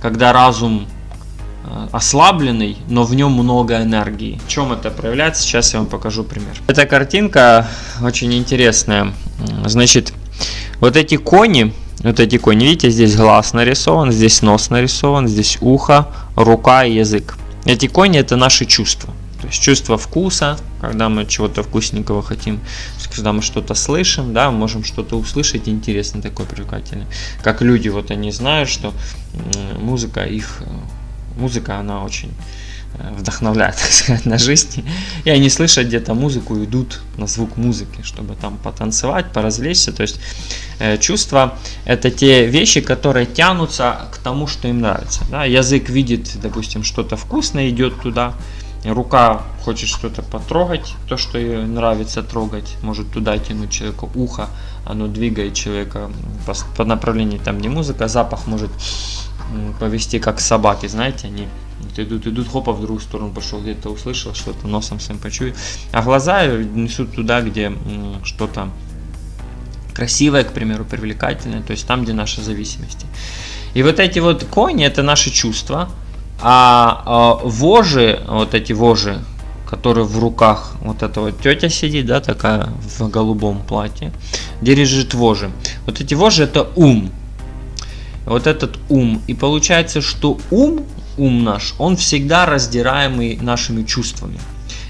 когда разум э, ослабленный, но в нем много энергии. В чем это проявляется? Сейчас я вам покажу пример. Эта картинка очень интересная. Значит, вот эти кони, вот эти кони, видите, здесь глаз нарисован, здесь нос нарисован, здесь ухо, рука и язык. Эти кони это наши чувства. Есть чувство вкуса, когда мы чего-то вкусненького хотим, когда мы что-то слышим, да, можем что-то услышать интересное, такое привлекательное. Как люди, вот они знают, что музыка их, музыка, она очень э, вдохновляет, так сказать, на жизнь. И они слышат где-то музыку, идут на звук музыки, чтобы там потанцевать, поразвлечься. То есть э, чувства – это те вещи, которые тянутся к тому, что им нравится. Да? Язык видит, допустим, что-то вкусное, идет туда, рука хочет что-то потрогать, то, что ей нравится трогать, может туда тянуть человека ухо, оно двигает человека по, по направлению, там не музыка, запах может повести как собаки, знаете, они идут, идут, хопа, в другую сторону пошел, где-то услышал, что-то носом своим почуял, а глаза несут туда, где что-то красивое, к примеру, привлекательное, то есть там, где наша зависимость. И вот эти вот кони, это наши чувства, а, а вожи, вот эти вожи, которые в руках, вот эта вот тетя сидит, да, такая в голубом платье, держит вожи. Вот эти вожи это ум. Вот этот ум. И получается, что ум, ум наш, он всегда раздираемый нашими чувствами.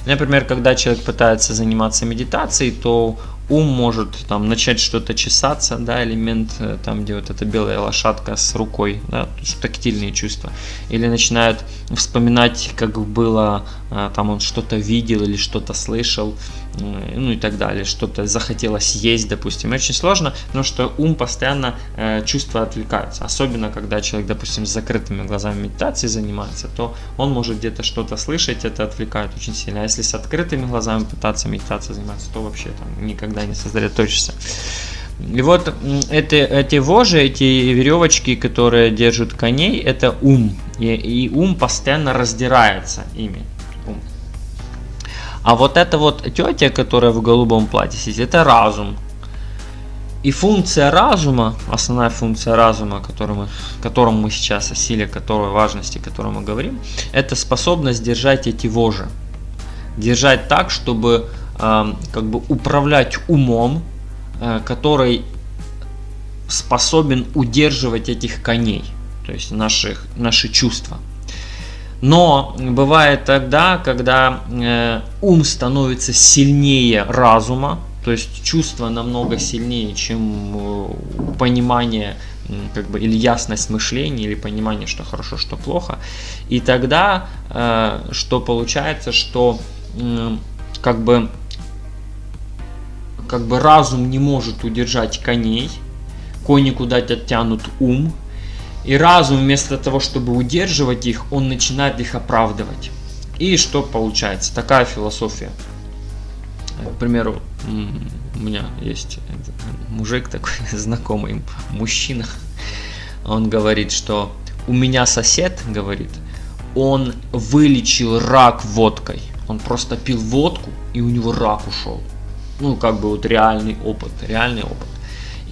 Например, когда человек пытается заниматься медитацией, то ум может там начать что-то чесаться, да, элемент э, там, где вот эта белая лошадка с рукой, да, тактильные чувства, или начинает вспоминать, как было, э, там он что-то видел или что-то слышал, ну и так далее, что-то захотелось есть, допустим. очень сложно, потому что ум постоянно э, чувства отвлекаются, особенно когда человек, допустим, с закрытыми глазами медитации занимается, то он может где-то что-то слышать, это отвлекает очень сильно. А если с открытыми глазами пытаться медитацией заниматься, то вообще там никогда не сосредоточишься. И вот это, эти вожи, эти веревочки, которые держат коней, это ум. И, и ум постоянно раздирается ими. Ум. А вот эта вот тетя, которая в голубом платье сидит, это разум. И функция разума, основная функция разума, которую мы, которому мы сейчас, о силе которой, важности, о которой мы говорим, это способность держать эти вожи. Держать так, чтобы э, как бы управлять умом, э, который способен удерживать этих коней, то есть наших, наши чувства. Но бывает тогда, когда э, ум становится сильнее разума, то есть чувство намного сильнее, чем э, понимание как бы, или ясность мышления, или понимание, что хорошо, что плохо. И тогда э, что получается, что э, как бы как бы разум не может удержать коней, кони куда-то тянут ум, и разум вместо того, чтобы удерживать их, он начинает их оправдывать. И что получается? Такая философия. К примеру, у меня есть мужик такой, знакомый мужчина. Он говорит, что у меня сосед, говорит, он вылечил рак водкой. Он просто пил водку, и у него рак ушел. Ну, как бы вот реальный опыт, реальный опыт.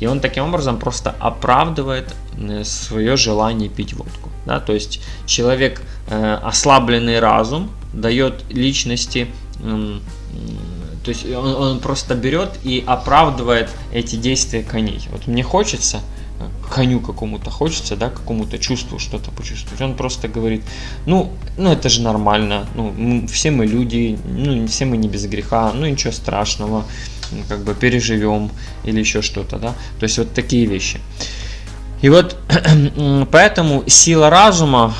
И он таким образом просто оправдывает э, свое желание пить водку. Да? То есть человек, э, ослабленный разум, дает личности, э, то есть он, он просто берет и оправдывает эти действия коней. Вот мне хочется, э, коню какому-то хочется, да, какому-то чувству что-то почувствовать. Он просто говорит, ну, ну это же нормально, ну, все мы люди, ну, все мы не без греха, ну ничего страшного как бы переживем или еще что-то, да, то есть вот такие вещи. И вот поэтому сила разума,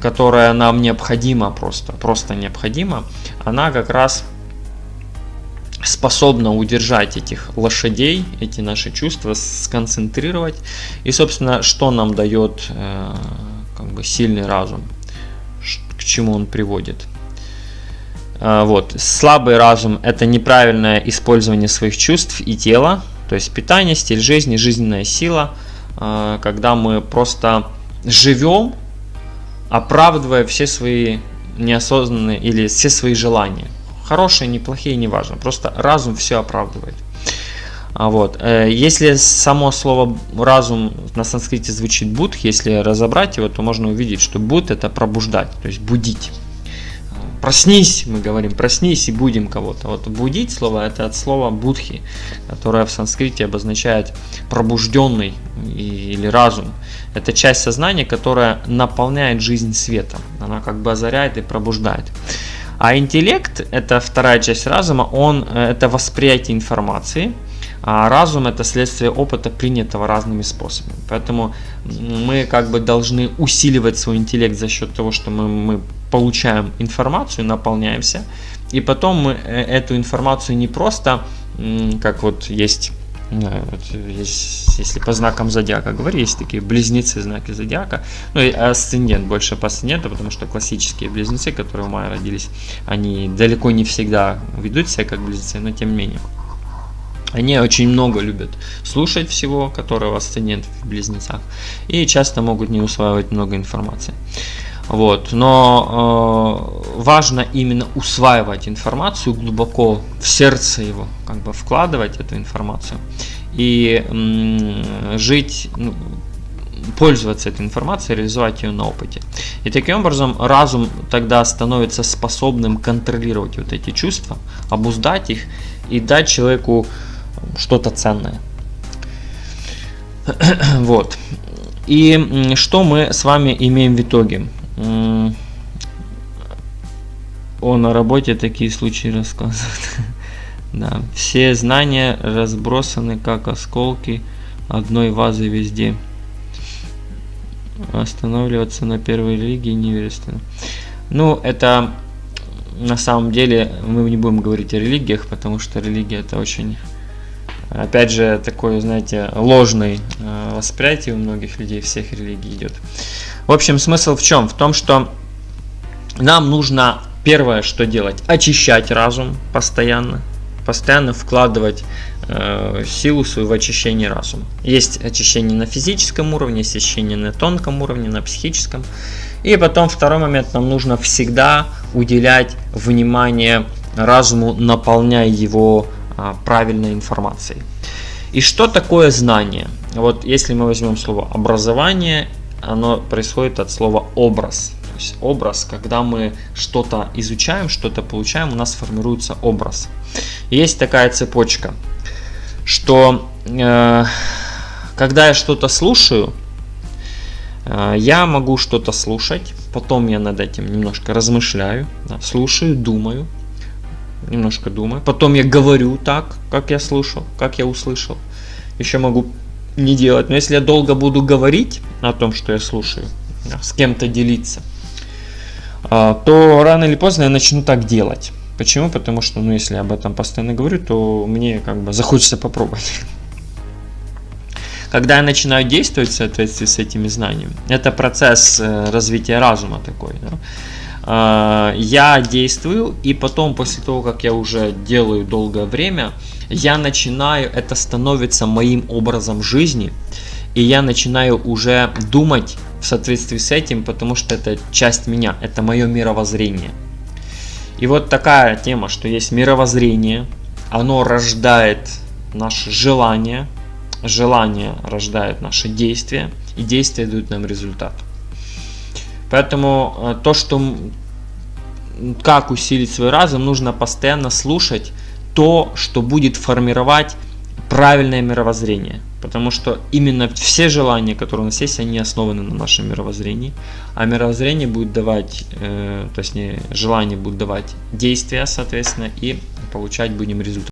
которая нам необходима просто, просто необходима, она как раз способна удержать этих лошадей, эти наши чувства, сконцентрировать. И, собственно, что нам дает э, как бы сильный разум, к чему он приводит. А, вот. Слабый разум – это неправильное использование своих чувств и тела, то есть питание, стиль жизни, жизненная сила, а, когда мы просто живем, оправдывая все свои неосознанные или все свои желания. Хорошие, неплохие, неважно. Просто разум все оправдывает. А вот. Э, если само слово разум на санскрите звучит будх, если разобрать его, то можно увидеть, что буд это пробуждать, то есть будить. Проснись, мы говорим, проснись и будем кого-то. Вот будить слово это от слова будхи, которое в санскрите обозначает пробужденный или разум. Это часть сознания, которая наполняет жизнь светом. Она как бы озаряет и пробуждает. А интеллект, это вторая часть разума, он э, это восприятие информации, а разум это следствие опыта, принятого разными способами. Поэтому мы как бы должны усиливать свой интеллект за счет того, что мы, мы получаем информацию, наполняемся, и потом мы э, эту информацию не просто, как вот есть есть, если по знакам зодиака говорить, есть такие близнецы знаки зодиака, ну и асцендент, больше по асценденту, потому что классические близнецы, которые в мае родились, они далеко не всегда ведут себя как близнецы, но тем не менее. Они очень много любят слушать всего, которого асцендент в близнецах, и часто могут не усваивать много информации. Вот. Но э, важно именно усваивать информацию глубоко в сердце его, как бы вкладывать эту информацию и м, жить, ну, пользоваться этой информацией, реализовать ее на опыте. И таким образом разум тогда становится способным контролировать вот эти чувства, обуздать их и дать человеку что-то ценное. Вот. И что мы с вами имеем в итоге? О, на работе такие случаи рассказывают. да, все знания разбросаны как осколки одной вазы везде. Останавливаться на первой религии невероятно. Ну, это на самом деле мы не будем говорить о религиях, потому что религия это очень, опять же, такое, знаете, ложный э, восприятие у многих людей всех религий идет. В общем, смысл в чем? В том, что нам нужно первое, что делать, очищать разум постоянно, постоянно вкладывать э, силу свою в очищение разума. Есть очищение на физическом уровне, есть очищение на тонком уровне, на психическом. И потом второй момент, нам нужно всегда уделять внимание разуму, наполняя его э, правильной информацией. И что такое знание? Вот если мы возьмем слово образование оно происходит от слова образ. То есть образ, когда мы что-то изучаем, что-то получаем, у нас формируется образ. есть такая цепочка, что э, когда я что-то слушаю, э, я могу что-то слушать, потом я над этим немножко размышляю, да, слушаю, думаю, немножко думаю, потом я говорю так, как я слушал, как я услышал. Еще могу не делать. Но если я долго буду говорить о том, что я слушаю, с кем-то делиться, а, то рано или поздно я начну так делать. Почему? Потому что, ну, если я об этом постоянно говорю, то мне как бы захочется попробовать. Когда я начинаю действовать в соответствии с этими знаниями, это процесс э, развития разума такой. Да? А, я действую, и потом, после того, как я уже делаю долгое время, я начинаю, это становится моим образом жизни, и я начинаю уже думать в соответствии с этим, потому что это часть меня, это мое мировоззрение. И вот такая тема, что есть мировоззрение, оно рождает наше желание, желание рождает наши действия, и действия дают нам результат. Поэтому э, то, что как усилить свой разум, нужно постоянно слушать то, что будет формировать правильное мировоззрение. Потому что именно все желания, которые у нас есть, они основаны на нашем мировоззрении. А мировоззрение будет давать, э, то есть не желание будет давать действия, соответственно, и получать будем результат.